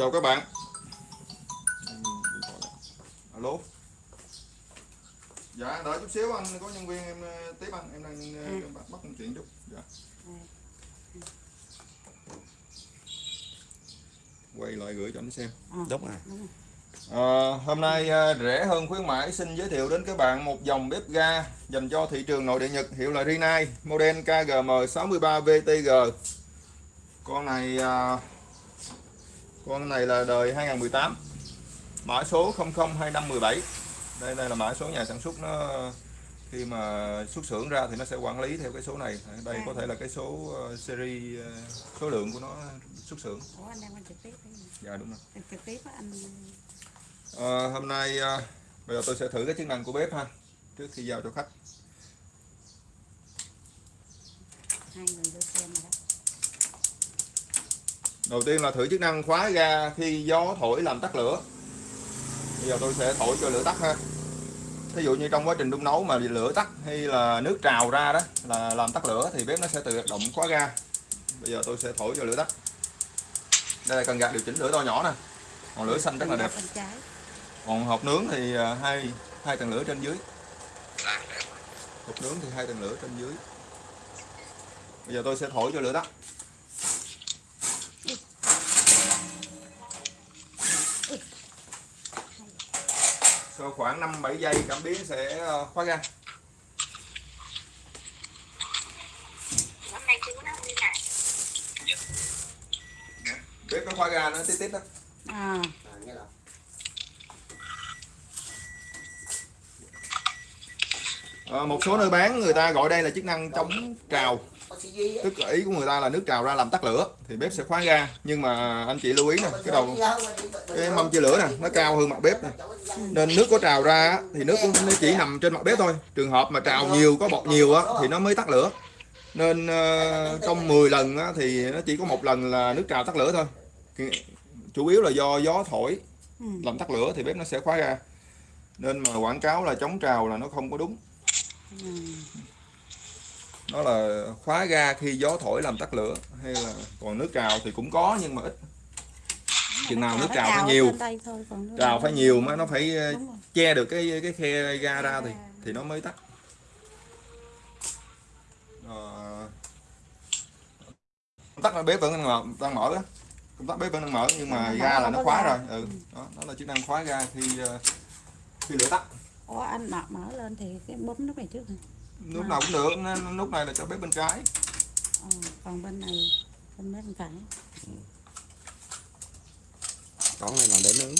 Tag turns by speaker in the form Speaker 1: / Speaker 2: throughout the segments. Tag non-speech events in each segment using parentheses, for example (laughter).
Speaker 1: chào các bạn. Alo. Dạ đợi chút xíu anh có nhân viên em ờ, tiếp anh. Em đang ờ,
Speaker 2: Ừ.
Speaker 1: bắt bắt một chuyện chút. Dạ. quay lại gửi cho anh xem.
Speaker 3: Đúng rồi.
Speaker 1: Ờ, hôm nay ờ, rẻ hơn khuyến mãi xin giới thiệu đến các bạn một dòng bếp ga dành cho thị trường nội địa Nhật hiệu là Rinnai model KGM63VTG con này ờ, con này là đời 2018 mã số 002517 đây đây là mã số nhà sản xuất nó khi mà xuất xưởng ra thì nó sẽ quản lý theo cái số này. Đây có thể là cái số ờ, series ờ, số lượng của nó xuất xưởng.
Speaker 2: Ủa anh đang trực tiếp đấy.
Speaker 1: dạ đúng rồi.
Speaker 2: Trực tiếp á anh
Speaker 1: Ờ, hôm nay ờ, bây giờ tôi sẽ thử cái chức năng của bếp ha trước khi giao cho khách.
Speaker 2: Hai người vô xem rồi đó
Speaker 1: đầu tiên là thử chức năng khóa ga khi gió thổi làm tắt lửa. Bây giờ tôi sẽ thổi cho lửa tắt ha. Thí dụ như trong quá trình đun nấu mà lửa tắt hay là nước trào ra đó, là làm tắt lửa thì bếp nó sẽ tự hoạt động khóa ga. Bây giờ tôi sẽ thổi cho lửa tắt. Đây là cần gạt điều chỉnh lửa to nhỏ nè. Còn lửa xanh rất là đẹp. Còn hộp nướng thì à, hai hai tầng lửa trên dưới. Hộp nướng thì hai tầng lửa trên dưới. Bây giờ tôi sẽ thổi cho lửa tắt. Sau khoảng 5 7 giây cảm biến sẽ ờ, khóa ga.
Speaker 4: Này
Speaker 1: bếp nó khóa ga nó tít tít đó.
Speaker 2: À,
Speaker 1: Ờ, một số nơi bán người ta gọi đây là chức năng chống trào tức là ý của người ta là nước trào ra làm tắt lửa thì bếp sẽ khóa ga nhưng mà anh chị lưu ý nè cái đầu cái mâm chia lửa nè nó cao hơn mặt bếp nè. Nên nước có trào ra thì nước cũng nó chỉ nằm trên mặt bếp thôi. Trường hợp mà trào nhiều có bọt nhiều á, thì nó mới tắt lửa. Nên ờ, trong 10 lần á, thì nó chỉ có một lần là nước trào tắt lửa thôi. Chủ yếu là do gió thổi làm tắt lửa thì bếp nó sẽ khóa ga nên mà quảng cáo là chống trào là nó không có đúng.
Speaker 2: Ừ.
Speaker 1: nó là khóa ga khi gió thổi làm tắt lửa hay là còn nước trào thì cũng có nhưng mà ít. Chừng nào nước
Speaker 2: trào ở
Speaker 1: phải nhiều trào phải nhiều mà nó phải ờ, che được cái cái khe ga ra thì thì nó mới tắt. Ờ, công tắc bếp vẫn đang mở, đang mở đó công tắc bếp vẫn đang mở nhưng mà ga là nó khóa rồi. Ừ đó, đó là chức năng khóa ga khi ờ, khi lửa tắt.
Speaker 2: Ủa anh mở, lên thì cái bấm nút này trước hả?
Speaker 1: Lúc nào cũng được nên nút này là cho bếp bên trái
Speaker 2: Ờ, còn bên này bên bên phải.
Speaker 3: con này là để nướng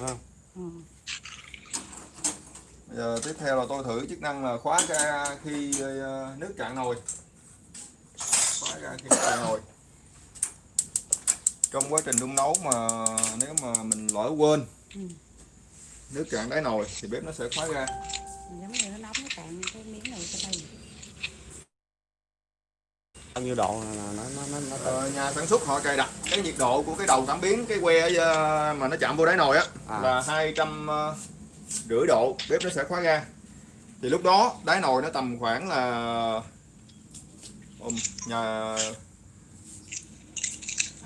Speaker 2: À. Ờ.
Speaker 1: Bây giờ tiếp theo là tôi thử chức năng là khóa ga khi ờ, nước cạn nồi khóa ga khi nước cạn nồi trong quá trình đun nấu mà nếu mà mình lỡ quên
Speaker 2: Ừ.
Speaker 1: nước cạn đáy nồi thì bếp nó sẽ khóa ga
Speaker 2: Giống như nó nóng nó cạn cái miếng này cho đây.
Speaker 3: bao nhiêu độ là nó nó nó, nó
Speaker 1: Ờ, nhà sản xuất họ cài đặt cái nhiệt độ của cái đầu cảm biến cái que ờ, mà nó chạm vô đáy nồi á
Speaker 3: À.
Speaker 1: là hai trăm ờ, rưỡi độ bếp nó sẽ khóa ga thì lúc đó đáy nồi nó tầm khoảng là Ừm, nhà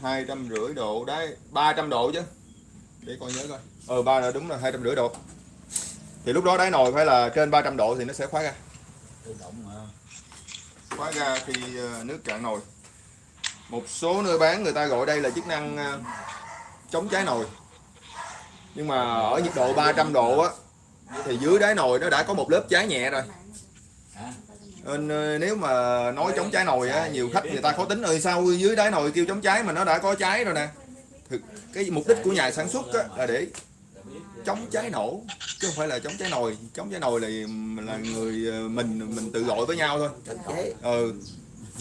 Speaker 1: hai trăm rưỡi độ đấy ba trăm độ chứ. Để coi nhớ coi ờ ba là đúng là hai trăm rưỡi độ. Thì lúc đó đáy nồi phải là trên 300 độ thì nó sẽ khóa ga khóa ga khi ờ, nước cạn nồi. Một số nơi bán người ta gọi đây là chức năng ờ, chống cháy nồi. Nhưng mà ở nhiệt độ 300 độ á thì dưới đáy nồi nó đã có một lớp cháy nhẹ rồi. Nên ờ, nếu mà nói chống cháy nồi á nhiều khách người ta khó tính. Ơi sao dưới đáy nồi kêu chống cháy mà nó đã có cháy rồi nè. Thực cái mục đích của nhà sản xuất á, là để chống cháy nổ chứ không phải là chống cháy nồi. Chống cháy nồi là là người ờ, mình mình tự gọi với nhau thôi. Ừ.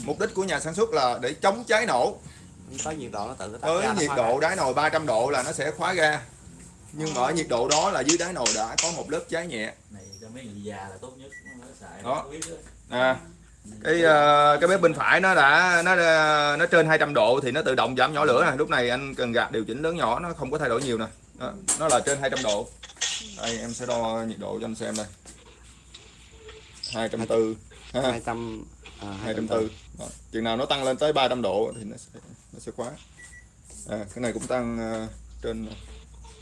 Speaker 1: Mục đích của nhà sản xuất là để chống cháy nổ.
Speaker 3: Tới nhiệt độ nó tự ra, nó
Speaker 1: nhiệt độ
Speaker 3: ra.
Speaker 1: đáy nồi 300 độ là nó sẽ khóa ga. Nhưng mà ở nhiệt độ đó là dưới đáy nồi đã có một lớp cháy nhẹ.
Speaker 5: Này cho mấy người già là tốt nhất. Nó xài
Speaker 1: Đó. à, cái ờ, cái bếp bên phải nó đã nó nó trên 200 độ thì nó tự động giảm nhỏ lửa nè. Lúc này anh cần gạt điều chỉnh lớn nhỏ nó không có thay đổi nhiều nè đó, nó là trên 200 độ. Đây em sẽ đo nhiệt độ cho anh xem đây. 240 ha.
Speaker 3: hai trăm À,
Speaker 1: 240 Đó. chừng nào nó tăng lên tới 300 độ thì nó sẽ nó sẽ khóa. À, cái này cũng tăng ờ, trên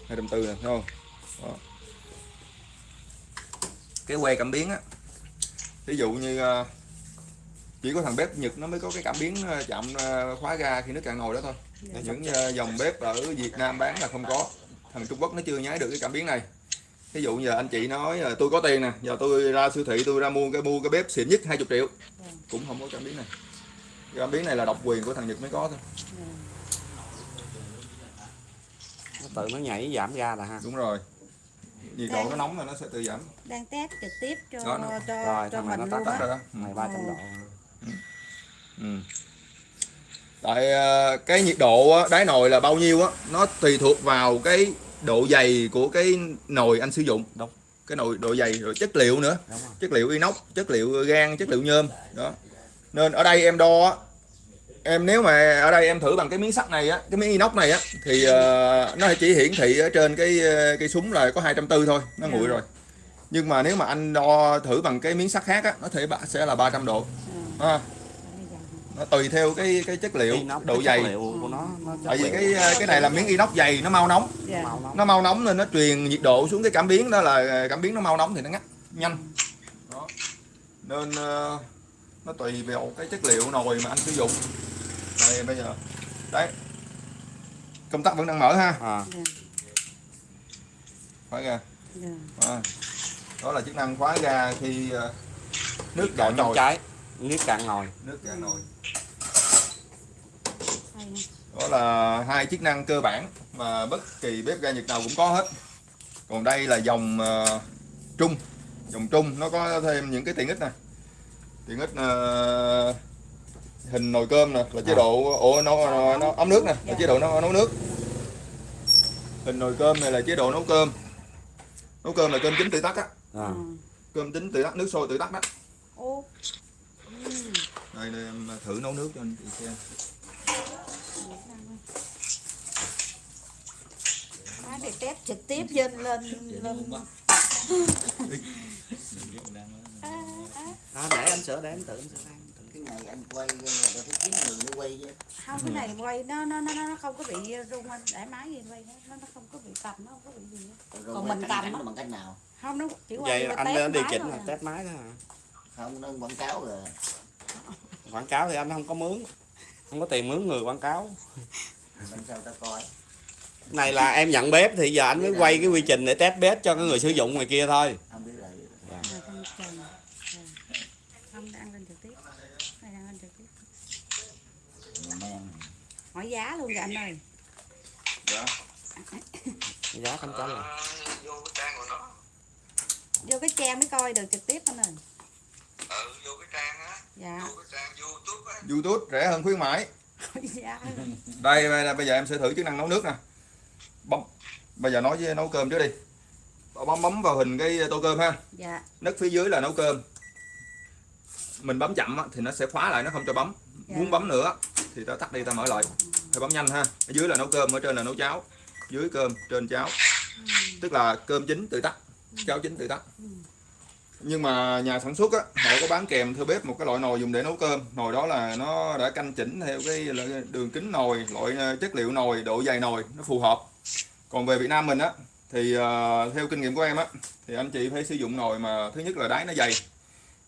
Speaker 1: 240 nè thấy không? Đó. cái que cảm biến á ví dụ như ờ, chỉ có thằng bếp Nhật nó mới có cái cảm biến ờ, chạm khóa ga khi nước cạn nồi đó thôi. Những ờ, dòng bếp ở Việt Nam bán là không có thằng Trung Quốc nó chưa nhái được cái cảm biến này. Ví dụ giờ anh chị nói là tôi có tiền nè giờ tôi ra siêu thị tôi ra mua cái mua cái bếp xịn nhất 20 triệu. Cũng không có cảm biến này. Cái cảm biến này là độc quyền của thằng Nhật mới có thôi.
Speaker 3: Nó tự nó nhảy giảm ga là ha.
Speaker 1: Đúng rồi. Nhiệt độ nó nóng là nó sẽ tự giảm.
Speaker 2: đang test trực tiếp cho
Speaker 1: Đó, nó-
Speaker 2: cho
Speaker 3: rồi,
Speaker 2: cho mình
Speaker 3: nó
Speaker 2: luôn
Speaker 3: tắt
Speaker 1: tắt rồi đó. Ừ.
Speaker 3: này 300 độ.
Speaker 1: Ừ. tại ờ, cái nhiệt độ á, đáy nồi là bao nhiêu á nó tùy thuộc vào cái độ dày của cái nồi anh sử dụng.
Speaker 3: Đúng.
Speaker 1: cái nồi độ dày rồi chất liệu nữa. Chất liệu inox chất liệu gan chất liệu nhôm đó. Nên ở đây em đo á em nếu mà ở đây em thử bằng cái miếng sắt này á cái miếng inox này á thì ờ, nó chỉ hiển thị ở trên cái ờ, cái súng là có 240 thôi nó nguội rồi. Nhưng mà nếu mà anh đo thử bằng cái miếng sắt khác á nó thể sẽ là 300 độ.
Speaker 2: Giờ
Speaker 1: nó tùy theo cái cái chất liệu
Speaker 3: Inox,
Speaker 1: độ dày.
Speaker 3: liệu của nó, nó
Speaker 1: tại vì cái cái này là miếng inox dày nó mau nóng.
Speaker 2: Dạ.
Speaker 3: màu nó
Speaker 1: mau nóng nên nó truyền nhiệt độ xuống cái cảm biến đó là cảm biến nó mau nóng thì nó ngắt nhanh. Đó. Nên ờ, nó tùy vào cái chất liệu nồi mà anh sử dụng. Đây bây giờ. Đấy. Công tắc vẫn đang mở ha.
Speaker 3: À,
Speaker 2: dạ,
Speaker 1: khóa ga.
Speaker 2: Dạ.
Speaker 1: à. đó là chức năng khóa ga khi ờ, nước cạn
Speaker 3: trong
Speaker 1: nồi.
Speaker 3: cháy nước cạn nồi.
Speaker 1: Nước cạn nồi. Đó là hai chức năng cơ bản mà bất kỳ bếp ga Nhật nào cũng có hết. Còn đây là dòng ờ, trung. Dòng trung nó có thêm những cái tiện ích nè. Tiện ích ờ, hình nồi cơm nè là chế độ ổ nó, nó, nó ấm nước nè là chế độ nó nấu nước. Hình nồi cơm này là chế độ nấu cơm. Nấu cơm là cơm chính tự tắt á.
Speaker 3: À,
Speaker 2: Ờ.
Speaker 1: cơm chính tự tắt nước sôi tự tắt đó.
Speaker 2: Ô ừ.
Speaker 1: đây đây em thử nấu nước cho anh chị xem
Speaker 2: Má để test trực tiếp lên lên. lên
Speaker 3: à, để anh sửa để anh tự anh sửa
Speaker 6: cái này anh quay rồi phải kiếm người để quay chứ
Speaker 2: không cái này quay nó nó nó nó không có bị rung anh. Để máy gì quay nó nó không có bị cầm nó không có bị gì hết. Còn mình cầm á.
Speaker 6: nó bằng cách nào?
Speaker 2: Không nó chỉ quay
Speaker 3: vậy anh lên điều chỉnh là
Speaker 2: à.
Speaker 3: test máy đó hả?
Speaker 6: Không nó quảng cáo rồi.
Speaker 3: Quảng cáo thì anh không có mướn không có tiền mướn người quảng cáo. Này là em nhận bếp thì giờ anh mới quay cái quy trình để test bếp cho cái người sử dụng ngoài kia thôi.
Speaker 6: Không biết là
Speaker 2: con trần. Dạ. không đang lên trực tiếp. Này đang lên trực tiếp.
Speaker 6: Người men.
Speaker 2: Hỏi giá luôn kìa anh ơi.
Speaker 1: Dạ.
Speaker 3: Giá không trả lời
Speaker 4: vô cái trang của nó
Speaker 2: vô cái trang mới coi được trực tiếp anh ơi
Speaker 4: ừ vô cái trang á.
Speaker 2: Dạ.
Speaker 4: Vô cái trang youtube á.
Speaker 1: YouTube rẻ hơn khuyến mãi.
Speaker 2: Giá (laughs)
Speaker 1: đây bây giờ- bây giờ em sẽ thử chức năng nấu nước nè. Bấm. Bây giờ nói với nấu cơm trước đi. Bấm bấm vào hình cái tô cơm ha.
Speaker 2: Dạ.
Speaker 1: Nấc phía dưới là nấu cơm. Mình bấm chậm á, thì nó sẽ khóa lại nó không cho bấm.
Speaker 2: Dạ.
Speaker 1: muốn bấm nữa thì ta tắt đi ta mở lại. Phải bấm nhanh ha. Ở dưới là nấu cơm ở trên là nấu cháo. Dưới cơm trên cháo. Tức là cơm chín tự tắt. Cháo chín tự tắt nhưng mà nhà sản xuất á họ có bán kèm theo bếp một cái loại nồi dùng để nấu cơm. Nồi đó là nó đã canh chỉnh theo cái đường kính nồi loại ờ, chất liệu nồi độ dày nồi nó phù hợp. Còn về Việt Nam mình á thì ờ, theo kinh nghiệm của em á thì anh chị phải sử dụng nồi mà thứ nhất là đáy nó dày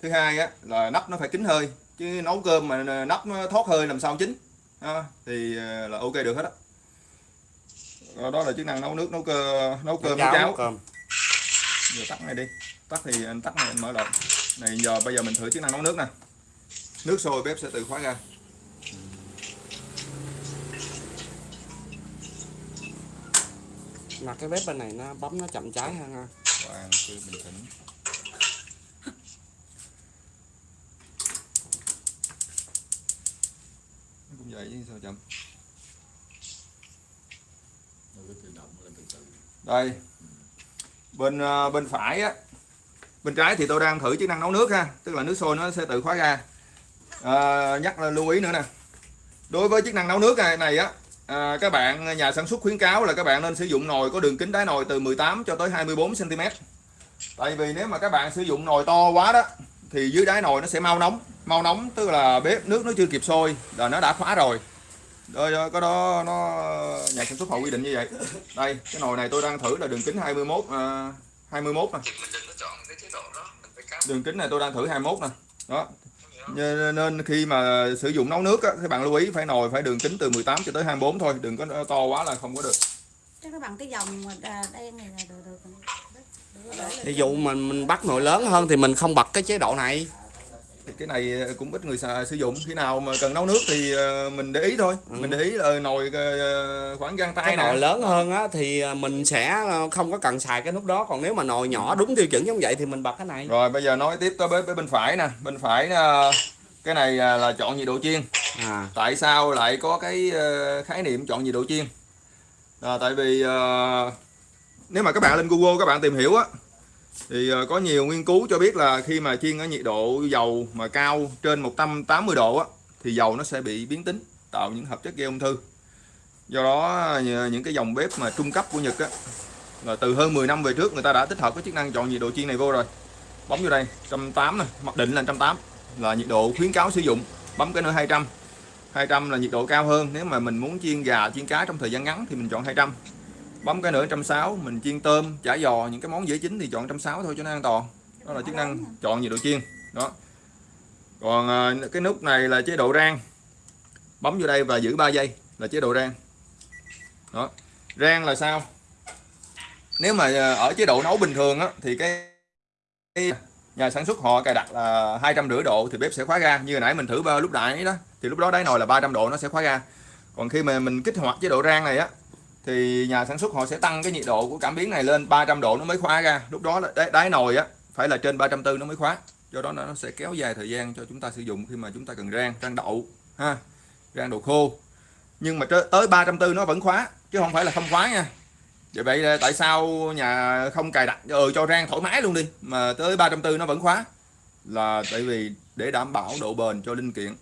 Speaker 1: thứ hai á là nắp nó phải kín hơi chứ nấu cơm mà nắp nó thoát hơi làm sao chín. Ha, thì ờ, là ok được hết á. Rồi đó là chức năng nấu nước nấu cơ nấu cơm nấu cháo
Speaker 3: cơm
Speaker 1: giờ tắt này đi. Tắt thì anh tắt này anh mở lại. Này giờ bây giờ mình thử chức năng nấu nước nè. Nước sôi bếp sẽ tự khóa ra.
Speaker 3: Mà cái bếp bên này nó bấm nó chậm cháy hơn ha.
Speaker 1: Hoàng cứ bình tĩnh. Nó cũng vậy chứ sao chậm?
Speaker 5: Nó cứ tự động lên từ từ.
Speaker 1: Đây bên ờ, bên phải á bên trái thì tôi đang thử chức năng nấu nước ha tức là nước sôi nó sẽ tự khóa ra. À, nhắc là lưu ý nữa nè. Đối với chức năng nấu nước này, này á à, các bạn nhà sản xuất khuyến cáo là các bạn nên sử dụng nồi có đường kính đáy nồi từ 18 cho tới 24 cm tại vì nếu mà các bạn sử dụng nồi to quá đó thì dưới đáy nồi nó sẽ mau nóng. Mau nóng tức là bếp nước nó chưa kịp sôi là nó đã khóa rồi đây đó, cái đó nó nhà sản xuất họ quy định như vậy đây cái nồi này tôi đang thử là đường kính 21 uh, 21 nè đường kính này tôi đang thử 21 nè đó nên khi mà sử dụng nấu nước á, các bạn lưu ý phải nồi phải đường kính từ 18 cho tới 24 thôi đừng có to quá là không có được
Speaker 2: nó bằng cái dòng à, đen này là được, được.
Speaker 3: ví dụ mình mình bắt nồi lớn hơn thì mình không bật cái chế độ này
Speaker 1: Thì cái này cũng ít người xài, sử dụng. Khi nào mà cần nấu nước thì ờ, mình để ý thôi. Mình để ý là nồi ờ, khoảng gang tay
Speaker 3: cái nồi lớn hơn á thì mình sẽ không có cần xài cái nút đó. Còn nếu mà nồi nhỏ đúng tiêu chuẩn giống vậy thì mình bật cái này.
Speaker 1: Rồi bây giờ nói tiếp tới bếp, bên phải nè. Bên phải ờ, cái này ờ, là chọn nhiệt độ chiên.
Speaker 3: À.
Speaker 1: Tại sao lại có cái ờ, khái niệm chọn nhiệt độ chiên? À, tại vì ờ, nếu mà các bạn lên Google các bạn tìm hiểu á thì ờ, có nhiều nghiên cứu cho biết là khi mà chiên ở nhiệt độ dầu mà cao trên 180 độ á, thì dầu nó sẽ bị biến tính, tạo những hợp chất gây ung thư. Do đó ờ, những cái dòng bếp mà trung cấp của Nhật á, là từ hơn 10 năm về trước người ta đã tích hợp cái chức năng chọn nhiệt độ chiên này vô rồi. Bấm vô đây 180 này mặc định là 180 là nhiệt độ khuyến cáo sử dụng. Bấm cái nữa 200 200 là nhiệt độ cao hơn. Nếu mà mình muốn chiên gà, chiên cá trong thời gian ngắn thì mình chọn 200 bấm cái nữa 160 mình chiên tôm chả giò những cái món dễ chín thì chọn 160 thôi cho nó an toàn. Đó là chức năng chọn nhiệt độ chiên. Đó. Còn à, cái nút này là chế độ rang. Bấm vô đây và giữ 3 giây là chế độ rang. Đó. Rang là sao? Nếu mà à, ở chế độ nấu bình thường á thì cái, nhà sản xuất họ cài đặt là hai trăm rưỡi độ thì bếp sẽ khóa ga. Như hồi nãy mình thử lúc nãy đó thì lúc đó đáy nồi là 300 độ nó sẽ khóa ga. Còn khi mà mình kích hoạt chế độ rang này á thì nhà sản xuất họ sẽ tăng cái nhiệt độ của cảm biến này lên 300 độ nó mới khóa ra. Lúc đó là đáy, đáy nồi á phải là trên 340 nó mới khóa. Do đó nó sẽ kéo dài thời gian cho chúng ta sử dụng khi mà chúng ta cần rang rang đậu ha rang đồ khô. Nhưng mà tới- 340 nó vẫn khóa chứ không phải là không khóa nha. Vậy vậy là tại sao nhà không cài đặt ừ, cho rang thoải mái luôn đi mà tới 340 nó vẫn khóa? Là tại vì để đảm bảo độ bền cho linh kiện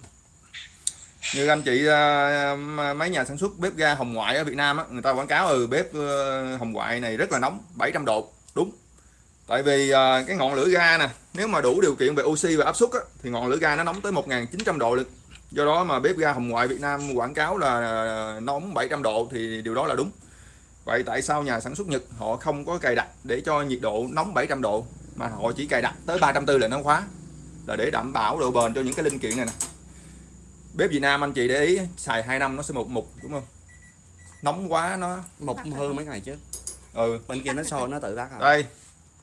Speaker 1: như anh chị à, mấy nhà sản xuất bếp ga hồng ngoại ở Việt Nam á, người ta quảng cáo ừ bếp ờ, hồng ngoại này rất là nóng 700 độ đúng. Tại vì à, cái ngọn lửa ga nè nếu mà đủ điều kiện về oxy và áp suất á, thì ngọn lửa ga nó nóng tới 1900 độ lực. Do đó mà bếp ga hồng ngoại Việt Nam quảng cáo là à, nóng 700 độ thì điều đó là đúng. Vậy tại sao nhà sản xuất Nhật họ không có cài đặt để cho nhiệt độ nóng 700 độ mà họ chỉ cài đặt tới 340 là nó khóa là để đảm bảo độ bền cho những cái linh kiện này nè bếp Việt Nam anh chị để ý xài 2 năm nó sẽ một mục đúng không? Nóng quá nó
Speaker 3: một hư mấy ngày chứ
Speaker 1: ừ
Speaker 3: bên kia nó sôi nó tự tắt à.
Speaker 1: Đây.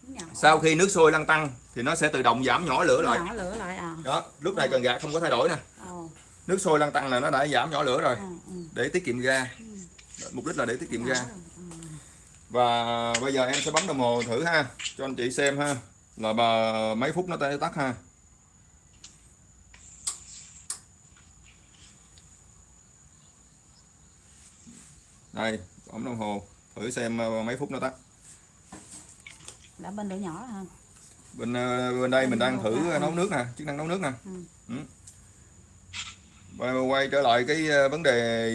Speaker 2: Nhỏ
Speaker 1: sau khi nước sôi lăn tăng thì nó sẽ tự động giảm nhỏ lửa lại.
Speaker 2: Nhỏ lửa lại à.
Speaker 1: Đó lúc này cần gạt không có thay đổi nè. Nước sôi lăn tăng là nó đã giảm nhỏ lửa rồi.
Speaker 2: Ừ, ừ.
Speaker 1: để tiết kiệm ga. Mục đích là để tiết kiệm ga.
Speaker 2: rồi, ừ.
Speaker 1: và bây giờ em sẽ bấm đồng hồ thử ha cho anh chị xem ha. Là bà mấy phút nó tắt ha đây bấm đồng hồ thử xem ờ, mấy phút nó tắt
Speaker 2: đã bên lửa nhỏ ha
Speaker 1: bên ờ, bên đây mình đang thử nấu nước nè chức năng nấu nước nè.
Speaker 2: Ừ.
Speaker 1: Ừ. Và quay trở lại cái ờ, vấn đề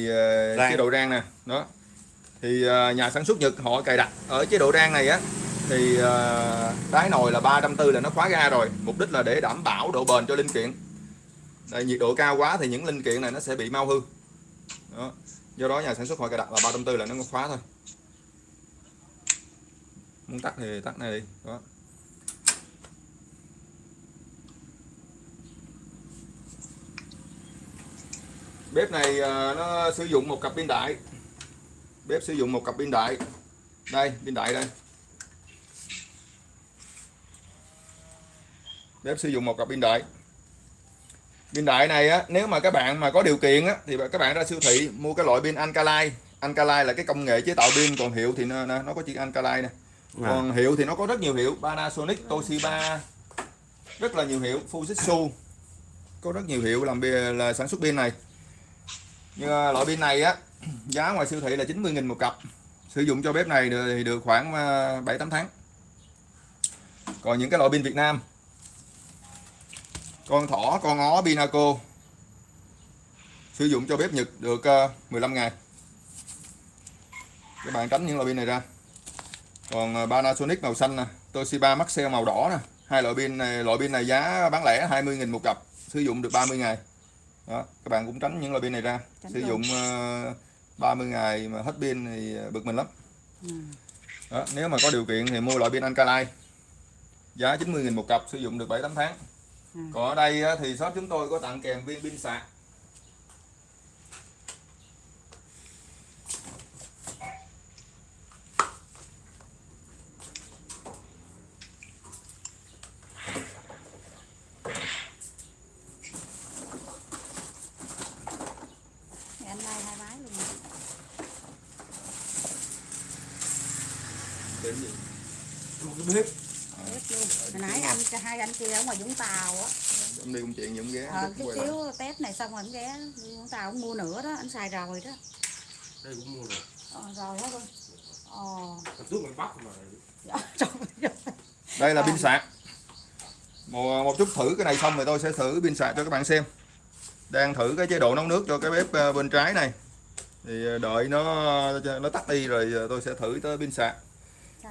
Speaker 1: ờ,
Speaker 3: Rang.
Speaker 1: chế độ rang nè. Đó. Thì ờ, nhà sản xuất Nhật họ cài đặt ở chế độ rang này á thì ờ, đáy nồi là 340 là nó khóa ga rồi. Mục đích là để đảm bảo độ bền cho linh kiện. Đây, nhiệt độ cao quá thì những linh kiện này nó sẽ bị mau hư. Đó do đó nhà sản xuất họ cài đặt là 340 là nó có khóa thôi. Muốn tắt thì tắt này đi, đó. Bếp này à, nó sử dụng một cặp pin đại. Bếp sử dụng một cặp pin đại. Đây, pin đại đây. Bếp sử dụng một cặp pin đại pin đại này á nếu mà các bạn mà có điều kiện á thì các bạn ra siêu thị mua cái loại pin Alkaline. Alkaline là cái công nghệ chế tạo pin còn hiệu thì nó, nó có chữ Alkaline nè.
Speaker 3: À.
Speaker 1: còn hiệu thì nó có rất nhiều hiệu Panasonic Toshiba rất là nhiều hiệu Fujitsu có rất nhiều hiệu làm là sản xuất pin này. Nhưng mà loại pin này á (clears throat) giá ngoài siêu thị là 90.000 một cặp. Sử dụng cho bếp này thì được khoảng 7-8 tháng. Còn những cái loại pin Việt Nam con thỏ con ó Pinaco sử dụng cho bếp Nhật được ờ, 15 ngày. Các bạn tránh những loại pin này ra. Còn ờ, Panasonic màu xanh nè Toshiba Maxell màu đỏ nè. Hai loại pin này loại pin này giá bán lẻ 20.000 một cặp sử dụng được 30 ngày. Đó các bạn cũng tránh những loại pin này ra.
Speaker 2: Tránh
Speaker 1: sử dụng ờ, 30 ngày mà hết pin thì bực mình lắm.
Speaker 2: Ừ.
Speaker 1: đó, nếu mà có điều kiện thì mua loại pin Alkaline. Giá 90.000 một cặp sử dụng được 7 8 tháng
Speaker 2: Ừ.
Speaker 1: còn ở đây á, thì shop chúng tôi có tặng kèm viên pin sạc
Speaker 5: Đến gì? Một cái bếp.
Speaker 2: Anh kia ở ngoài Vũng Tàu á.
Speaker 1: Em đi công chuyện giống ghé
Speaker 2: ờ, cái
Speaker 1: quay lại.
Speaker 2: test này xong rồi anh ghé Vũng Tàu ông mua nữa đó anh xài rồi đó.
Speaker 5: Đây cũng mua rồi.
Speaker 2: ờ, rồi hết luôn ờ.
Speaker 5: Thật trước ngoài Bắc mà.
Speaker 2: dạ, trời ơi.
Speaker 1: đây là pin
Speaker 2: Còn-
Speaker 1: sạc. Một, một chút thử cái này xong rồi tôi sẽ thử pin sạc cho các bạn xem. Đang thử cái chế độ nấu nước cho cái bếp ờ, bên trái này. Thì ờ, đợi nó nó tắt đi rồi ờ, tôi sẽ thử tới pin sạc.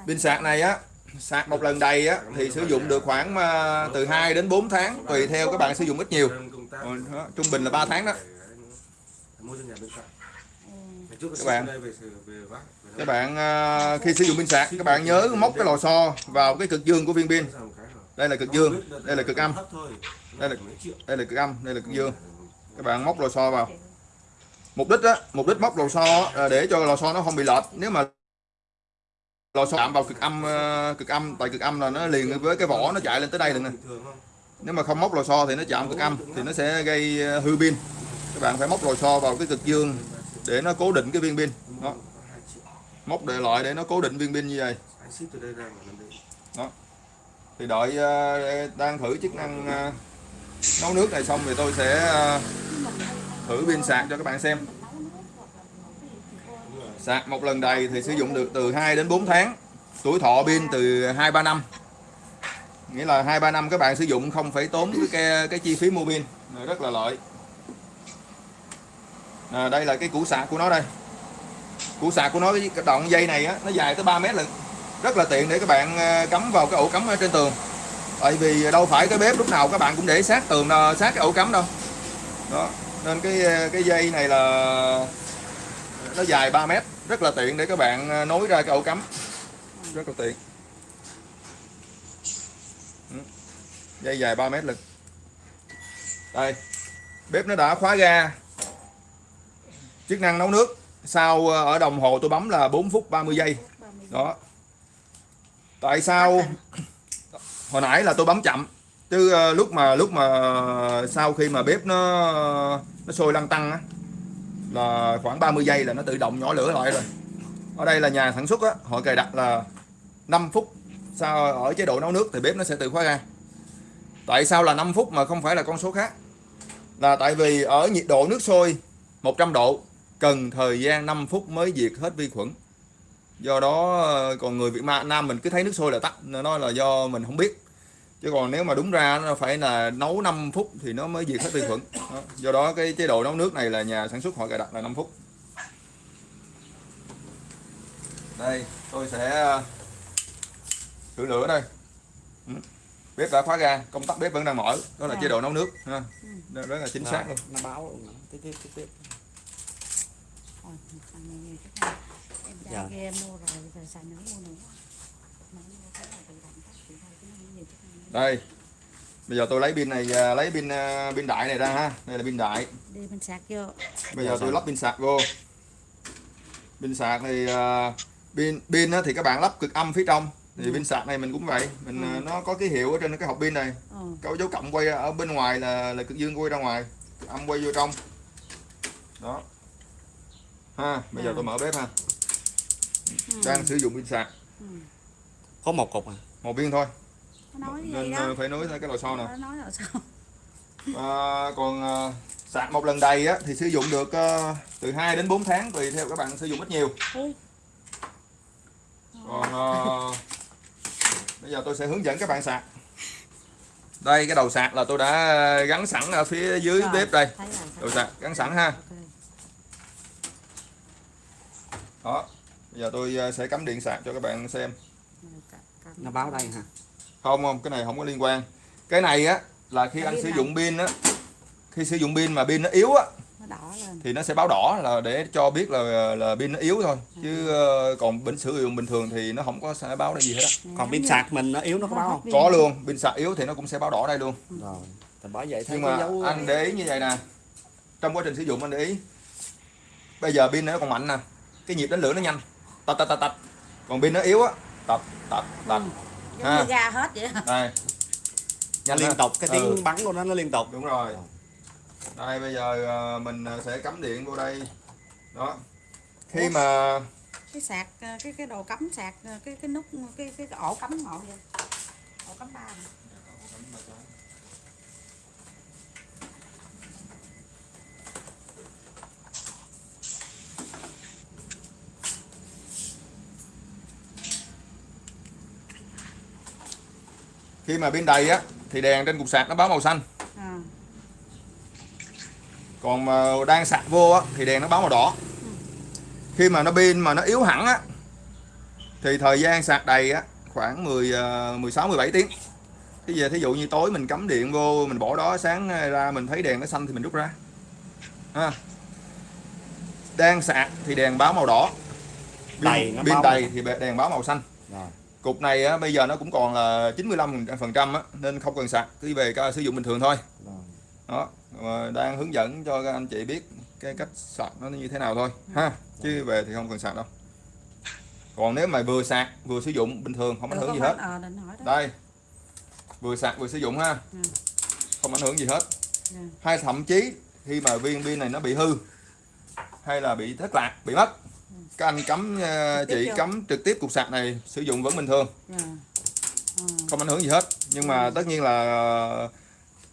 Speaker 1: Pin sạc này á sạc một lần đầy á thì sử dụng được khoảng ờ, từ 2 đến 4 tháng tùy theo các bạn sử dụng ít nhiều. Đó, trung bình là 3 tháng đó. Các bạn. các bạn ờ, khi sử dụng pin sạc các bạn nhớ móc cái lò xo vào cái cực dương của viên pin. Đây là cực dương đây là cực âm. Đây là- đây là cực âm đây là cực dương. Các bạn móc lò xo vào. Mục đích á mục đích móc lò xo ờ, để cho lò xo nó không bị lệch. Nếu mà lò xo chạm vào cực âm ờ, cực âm, tại cực âm là nó liền với cái vỏ nó chạy lên tới đây được nè. Nếu mà không móc lò xo thì nó chạm cực âm, thì nó sẽ gây ờ, hư pin. Các bạn phải móc lò xo vào cái cực dương để nó cố định cái viên pin. Đó. Móc để lại để nó cố định viên pin như vậy.
Speaker 5: Đó.
Speaker 1: Thì đợi ờ, đang thử chức năng nấu nước này xong thì tôi sẽ thử pin sạc cho các bạn xem sạc một lần đầy thì sử dụng được từ 2 đến 4 tháng. Tuổi thọ pin từ 2 3 năm. Nghĩa là 2 3 năm các bạn sử dụng không phải tốn cái cái, chi phí mua pin. Rất là lợi. À, đây là cái củ sạc của nó đây. Củ sạc của nó cái đoạn dây này á nó dài tới 3 mét lận. Rất là tiện để các bạn à, cắm vào cái ổ cắm ở trên tường. Tại vì đâu phải cái bếp lúc nào các bạn cũng để sát tường à, sát cái ổ cắm đâu. Đó nên cái à, cái dây này là nó dài 3 mét. Rất là tiện để các bạn ờ, nối ra cái ổ cắm. Rất là tiện. Ừ. Dây dài 3 mét lực. Đây. Bếp nó đã khóa ga. Chức năng nấu nước. Sau ờ, ở đồng hồ tôi bấm là 4 phút 30 giây. Đó. Tại sao? (coughs) Hồi nãy là tôi bấm chậm. Chứ ờ, lúc mà lúc mà sau khi mà bếp nó nó sôi lăn tăng á là khoảng 30 giây là nó tự động nhỏ lửa lại rồi. Ở đây là nhà sản xuất á, họ cài đặt là 5 phút sau ở chế độ nấu nước thì bếp nó sẽ tự khóa ra. tại sao là 5 phút mà không phải là con số khác? Là tại vì ở nhiệt độ nước sôi 100 độ, cần thời gian 5 phút mới diệt hết vi khuẩn. Do đó ờ, còn người Việt Nam mình cứ thấy nước sôi là tắt, nó là do mình không biết chứ còn nếu mà đúng ra nó phải là nấu 5 phút thì nó mới diệt hết vi khuẩn đó. do đó cái chế độ nấu nước này là nhà sản xuất họ cài đặt là 5 phút đây tôi sẽ ờ, thử lửa đây Ừ. bếp đã khóa ga công tắc bếp vẫn đang mở đó là
Speaker 2: À.
Speaker 1: chế độ nấu nước ha. Đó rất là chính xác luôn
Speaker 3: nó báo luôn đó. tiếp tiếp tiếp tiếp
Speaker 2: ra
Speaker 3: Dạ.
Speaker 2: kia mua rồi rồi xài nữa mua nữa Mà mua cái này tự động tắt tự động, cái này nhiều chút ha.
Speaker 1: Đây bây giờ tôi lấy pin này à, lấy pin à, pin đại này ra ha. Đây là pin đại.
Speaker 2: Đi mình sạc vô.
Speaker 1: Bây giờ tôi lắp pin sạc vô. Pin sạc thì à, pin pin á thì các bạn lắp cực âm phía trong. Thì pin sạc này mình cũng vậy. Mình à, nó có cái hiệu ở trên cái hộp pin này.
Speaker 2: Ờ.
Speaker 1: có dấu cộng quay ở bên ngoài là là cực dương quay ra ngoài. Cực âm quay vô trong. Đó. Ha bây giờ
Speaker 2: À.
Speaker 1: tôi mở bếp ha.
Speaker 2: Ừ.
Speaker 1: đang sử dụng pin sạc.
Speaker 3: Có một cục à?
Speaker 1: Một viên thôi
Speaker 2: nói gì
Speaker 1: nên
Speaker 2: đó.
Speaker 1: à, phải nối cái lò xo nè
Speaker 2: nó nói là sao (laughs)
Speaker 1: À, còn à, sạc một lần đầy á, thì sử dụng được à, từ 2 đến 4 tháng tùy theo các bạn sử dụng ít nhiều. Còn à, bây giờ tôi sẽ hướng dẫn các bạn sạc. Đây cái đầu sạc là tôi đã gắn sẵn ở phía dưới
Speaker 2: Rồi,
Speaker 1: bếp đây. đầu sạc gắn sẵn ha. Đó bây giờ tôi sẽ cắm điện sạc cho các bạn xem.
Speaker 3: Nó báo đây ha
Speaker 1: không không cái này không có liên quan. Cái này á là khi anh sử dụng pin á khi sử dụng pin mà pin nó yếu á
Speaker 2: nó đỏ lên.
Speaker 1: thì nó sẽ báo đỏ là để cho biết là là pin nó yếu thôi. Chứ ờ, còn bình sử dụng bình thường thì nó không có sẽ báo đây gì hết á.
Speaker 3: Còn pin sạc mình nó yếu nó có báo không?
Speaker 1: có luôn pin sạc yếu thì nó cũng sẽ báo đỏ đây luôn.
Speaker 3: Rồi thì bởi vậy
Speaker 1: nhưng mà
Speaker 3: dấu
Speaker 1: anh để ý như vậy nè. Trong quá trình sử dụng anh để ý. Bây giờ pin nó còn mạnh nè. Cái nhịp đánh lửa nó nhanh. Tạch tạch tạch tạch. Còn pin nó yếu á. Tạch tạch tạch
Speaker 2: giống như ra hết vậy đó.
Speaker 1: đây. Nhanh
Speaker 3: liên tục cái tiếng
Speaker 1: Ừ.
Speaker 3: bắn của nó nó liên tục.
Speaker 1: Đúng rồi. Đây bây giờ ờ, mình sẽ cắm điện vô đây. Đó. Khi mà
Speaker 2: cái sạc ờ, cái cái đồ cắm sạc ờ, cái cái nút cái cái, ổ cắm ngộ vậy? Ổ cắm ba này.
Speaker 1: Khi mà pin đầy á thì đèn trên cục sạc nó báo màu xanh.
Speaker 2: À,
Speaker 1: còn mà đang sạc vô á thì đèn nó báo màu đỏ. Khi mà nó pin mà nó yếu hẳn á thì thời gian sạc đầy á khoảng 10 ờ, 16 17 tiếng. Cái giờ thí dụ như tối mình cắm điện vô mình bỏ đó sáng ra mình thấy đèn nó xanh thì mình rút ra. Ha. Đang sạc thì đèn báo màu đỏ.
Speaker 3: Đầy nó
Speaker 1: pin
Speaker 3: báo
Speaker 1: đầy thì đèn báo màu xanh.
Speaker 3: Rồi
Speaker 1: cục này á, bây giờ nó cũng còn là 95 phần trăm á nên không cần sạc cứ về sử dụng bình thường thôi. Đó mà đang hướng dẫn cho các anh chị biết cái cách sạc nó như thế nào thôi ha. Chứ về thì không cần sạc đâu. Còn nếu mà vừa sạc vừa sử dụng bình thường không ảnh hưởng gì hết. đây vừa sạc vừa sử dụng ha.
Speaker 2: Ừ.
Speaker 1: không ảnh hưởng gì hết.
Speaker 2: Ừ.
Speaker 1: hay thậm chí khi mà viên pin này nó bị hư hay là bị thất lạc bị mất các anh cắm
Speaker 2: Trực tiếp
Speaker 1: chị
Speaker 2: vô.
Speaker 1: cắm trực tiếp cục sạc này sử dụng vẫn bình thường.
Speaker 2: Dạ. Ờ.
Speaker 1: không ảnh hưởng gì hết. Nhưng mà tất nhiên là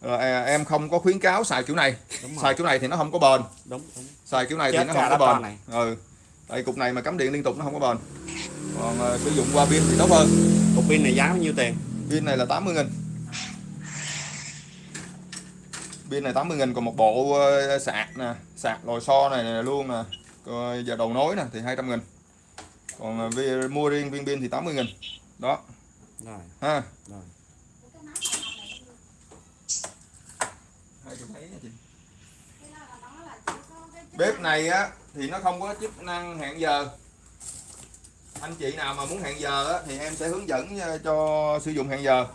Speaker 1: ờ, em không có khuyến cáo xài kiểu này. Xài kiểu này thì nó không có bền.
Speaker 3: Đúng đúng.
Speaker 1: Xài kiểu này
Speaker 3: Chết
Speaker 1: thì nó không có bền.
Speaker 3: này.
Speaker 1: ừ. Tại cục này mà cắm điện liên tục nó không có bền. Còn ờ, sử dụng qua pin thì tốt hơn.
Speaker 3: Cục pin này giá bao nhiêu tiền?
Speaker 1: Pin này là 80 nghìn. Pin này 80 nghìn còn một bộ sạc nè. Sạc lò xo này, nè luôn nè Còn giờ đầu nối nè thì 200 nghìn. Còn ờ, vi- mua riêng viên pin thì 80 nghìn. Đó.
Speaker 3: Rồi.
Speaker 1: Ha.
Speaker 3: Rồi.
Speaker 1: Bếp này á thì nó không có chức năng hẹn giờ. Anh chị nào mà muốn hẹn giờ á, thì em sẽ hướng dẫn ờ, cho sử dụng hẹn giờ.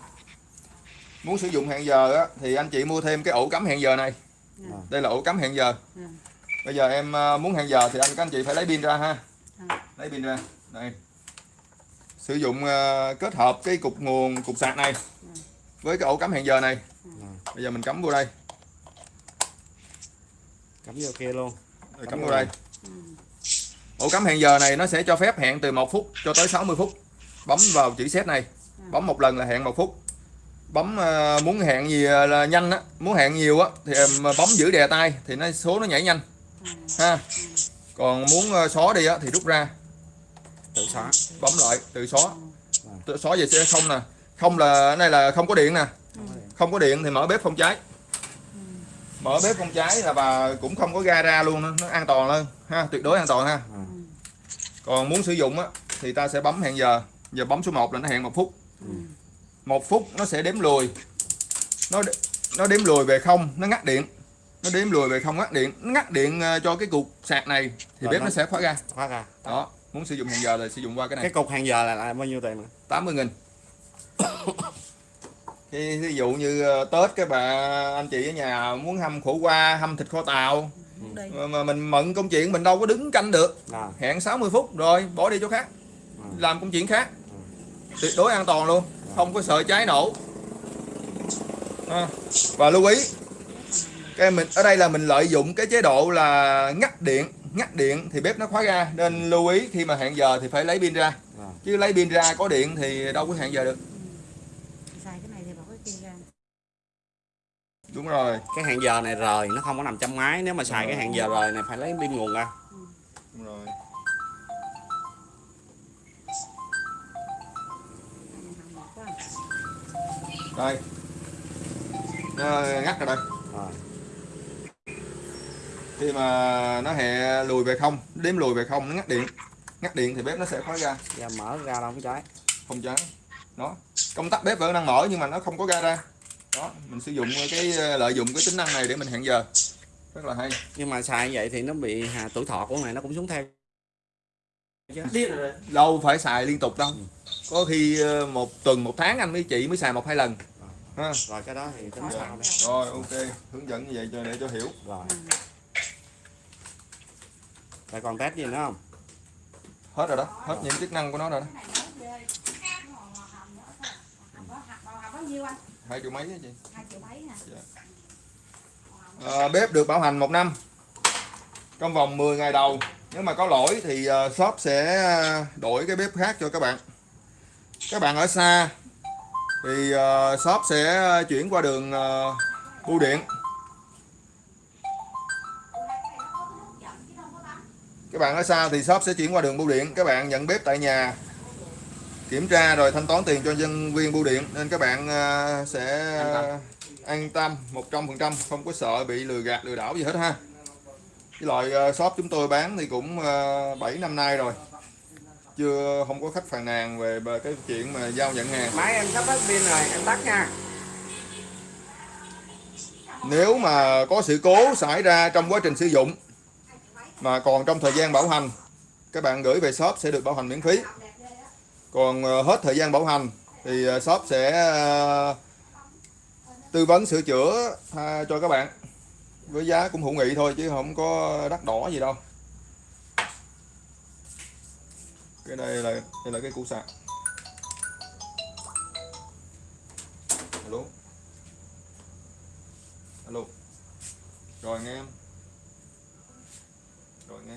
Speaker 1: Muốn sử dụng hẹn giờ á, thì anh chị mua thêm cái ổ cắm hẹn giờ này.
Speaker 2: Dạ.
Speaker 1: đây là ổ cắm hẹn giờ.
Speaker 2: Dạ.
Speaker 1: Bây giờ em ờ, muốn hẹn giờ thì anh các anh chị phải lấy pin ra ha. Lấy pin ra. Đây. Sử dụng ờ, kết hợp cái cục nguồn cục sạc này với cái ổ cắm hẹn giờ này. Bây giờ mình cắm vô đây.
Speaker 3: Cắm vô kia luôn.
Speaker 1: Rồi cắm vô đây. Ổ cắm hẹn giờ này nó sẽ cho phép hẹn từ 1 phút cho tới 60 phút. Bấm vào chữ set này. Bấm một lần là hẹn một phút. Bấm ờ, muốn hẹn gì là nhanh á muốn hẹn nhiều á thì bấm giữ đè tay thì nó số nó nhảy nhanh ha. Còn muốn ờ, xóa đi á thì rút ra.
Speaker 3: Tự xóa
Speaker 1: bấm lại tự xóa. Tự xóa về sẽ không nè. Không là này là không có điện nè. Không có điện thì mở bếp không cháy. Mở bếp không cháy là bà cũng không có ga ra luôn nó, nó an toàn hơn. Ha tuyệt đối an toàn ha. Còn muốn sử dụng á thì ta sẽ bấm hẹn giờ. Giờ bấm số 1 là nó hẹn một phút. Một phút nó sẽ đếm lùi. Nó nó đếm lùi về không nó ngắt điện nó đếm lùi về không ngắt điện. Nó ngắt điện ờ, cho cái cục sạc này thì
Speaker 3: Rồi
Speaker 1: bếp
Speaker 3: nó-
Speaker 1: nó sẽ khóa ra.
Speaker 3: Khóa ra.
Speaker 1: Đó muốn sử dụng hẹn giờ là sử dụng qua cái này.
Speaker 3: Cái cục hàng giờ là, là bao nhiêu tiền nữa?
Speaker 1: 80 nghìn. Khi ví dụ như ờ, Tết các bà anh chị ở nhà muốn hâm khổ qua hâm thịt kho tàu.
Speaker 2: Đi
Speaker 1: mà- mà mình mận công chuyện mình đâu có đứng canh được.
Speaker 3: Rồi.
Speaker 1: Hẹn 60 phút rồi bỏ đi chỗ khác.
Speaker 3: Ừ.
Speaker 1: làm công chuyện khác. Tuyệt đối an toàn luôn. Không có sợ cháy nổ. Ha. và lưu ý cái mình ở đây là mình lợi dụng cái chế độ là ngắt điện ngắt điện thì bếp nó khóa ra nên lưu ý khi mà hẹn giờ thì phải lấy pin ra.
Speaker 3: Rồi
Speaker 1: chứ lấy pin ra có điện thì đâu có hẹn giờ được.
Speaker 2: Xài cái này thì bỏ cái kia ra.
Speaker 1: Đúng rồi.
Speaker 3: Cái hàng giờ này rời nó không có nằm trong máy. Nếu mà xài cái hàng giờ rời này phải lấy pin nguồn ra.
Speaker 1: Đúng rồi. Đây. Nó ngắt ra đây.
Speaker 3: Rồi
Speaker 1: khi mà nó hè lùi về không nó đếm lùi về không nó ngắt điện. Ngắt điện thì bếp nó sẽ khóa ra
Speaker 3: ra mở ra đâu có cháy.
Speaker 1: Không cháy. Đó. Công tắc bếp vẫn đang mở nhưng mà nó không có ga ra. Đó mình sử dụng cái ờ, lợi dụng cái tính năng này để mình hẹn giờ. Rất là hay.
Speaker 3: Nhưng mà xài như vậy thì nó bị hà, tuổi thọ của này nó cũng xuống theo.
Speaker 1: Đâu phải xài liên tục đâu. Có khi ờ, một tuần một tháng anh với chị mới xài một hai lần. Ha.
Speaker 3: rồi cái đó thì tính sao đây.
Speaker 1: Rồi ok. Hướng dẫn như vậy cho để cho hiểu.
Speaker 3: Rồi rồi còn test gì nữa không?
Speaker 1: Hết rồi đó, hết những chức năng của nó rồi đó. Hai triệu mấy á chị?
Speaker 2: Hai triệu mấy hả
Speaker 1: bếp được bảo hành một năm. Trong vòng 10 ngày đầu, nếu mà có lỗi thì ờ, shop sẽ ờ, đổi cái bếp khác cho các bạn. Các bạn ở xa thì ờ, shop sẽ chuyển qua đường bưu điện. Các bạn ở xa thì shop sẽ chuyển qua đường bưu điện. Các bạn nhận bếp tại nhà kiểm tra rồi thanh toán tiền cho nhân viên bưu điện. Nên các bạn ờ, sẽ an tâm. 100% không có sợ bị lừa gạt lừa đảo gì hết ha. Cái loại ờ, shop chúng tôi bán thì cũng uh, 7 năm nay rồi. Chưa không có khách phàn nàn về về cái chuyện mà giao nhận hàng.
Speaker 3: Máy em sắp hết pin rồi em tắt nha.
Speaker 1: Nếu mà có sự cố xảy ra trong quá trình sử dụng mà còn trong thời gian bảo hành, các bạn gửi về shop sẽ được bảo hành miễn phí. Còn ờ, hết thời gian bảo hành thì ờ, shop sẽ ờ, tư vấn sửa chữa cho các bạn. Với giá cũng hữu nghị thôi chứ không có đắt đỏ gì đâu. Cái đây là đây là cái củ sạc. Alo. Alo. Rồi nghe em rồi nghe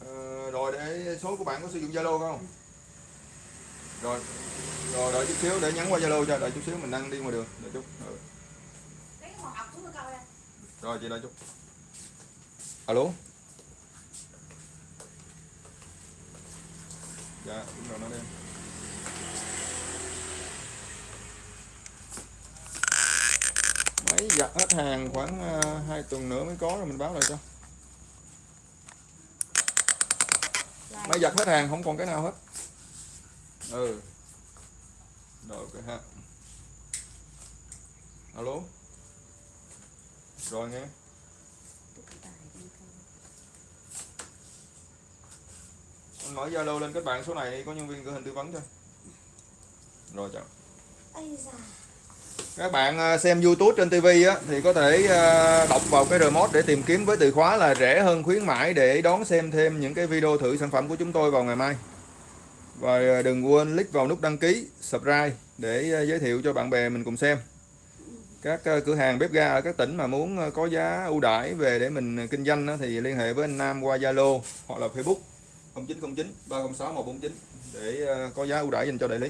Speaker 1: ờ, rồi để số của bạn có sử dụng zalo không? Rồi rồi đợi chút xíu để nhắn qua zalo cho đợi chút xíu mình đang đi ngoài đường. Đợi chút ừ.
Speaker 2: em
Speaker 1: rồi chị đợi chút. Alo? Dạ đúng rồi nó đây máy giặt hết hàng khoảng uh, 2 tuần nữa mới có rồi mình báo lại cho máy giặt hết hàng không còn cái nào hết. Ừ. Rồi ok ha. Alo. Rồi nghe. Anh mở zalo lên kết bạn số này có nhân viên gửi hình tư vấn cho. Rồi chào.
Speaker 2: Ây da
Speaker 1: các bạn à, xem YouTube trên TV á, thì có thể à, đọc vào cái remote để tìm kiếm với từ khóa là rẻ hơn khuyến mãi để đón xem thêm những cái video thử sản phẩm của chúng tôi vào ngày mai. Và đừng quên click vào nút đăng ký, subscribe để à, giới thiệu cho bạn bè mình cùng xem. Các cửa hàng bếp ga ở các tỉnh mà muốn có giá ưu đãi về để mình kinh doanh thì liên hệ với anh Nam qua Zalo hoặc là Facebook 0909 306 149 để ờ, có giá ưu đãi dành cho đại lý.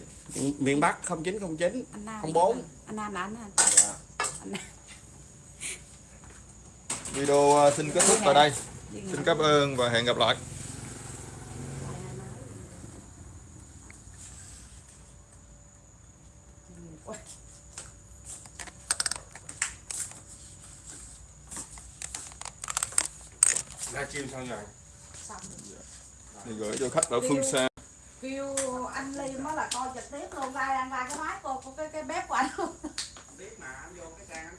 Speaker 3: miền Bắc 0909
Speaker 2: anh Nam
Speaker 3: Không bốn.
Speaker 2: anh Nam là anh anh
Speaker 1: Video ờ, xin kết thúc tại đây. Xin cảm ơn và hẹn gặp lại.
Speaker 5: ra chim sao nhỉ
Speaker 2: xong
Speaker 1: Thì gửi cho khách ở phương xa
Speaker 2: kêu anh ly mới là coi trực tiếp luôn, ra ăn ra cái máy cô của cái cái bếp của anh luôn. Biết mà anh vô cái trang anh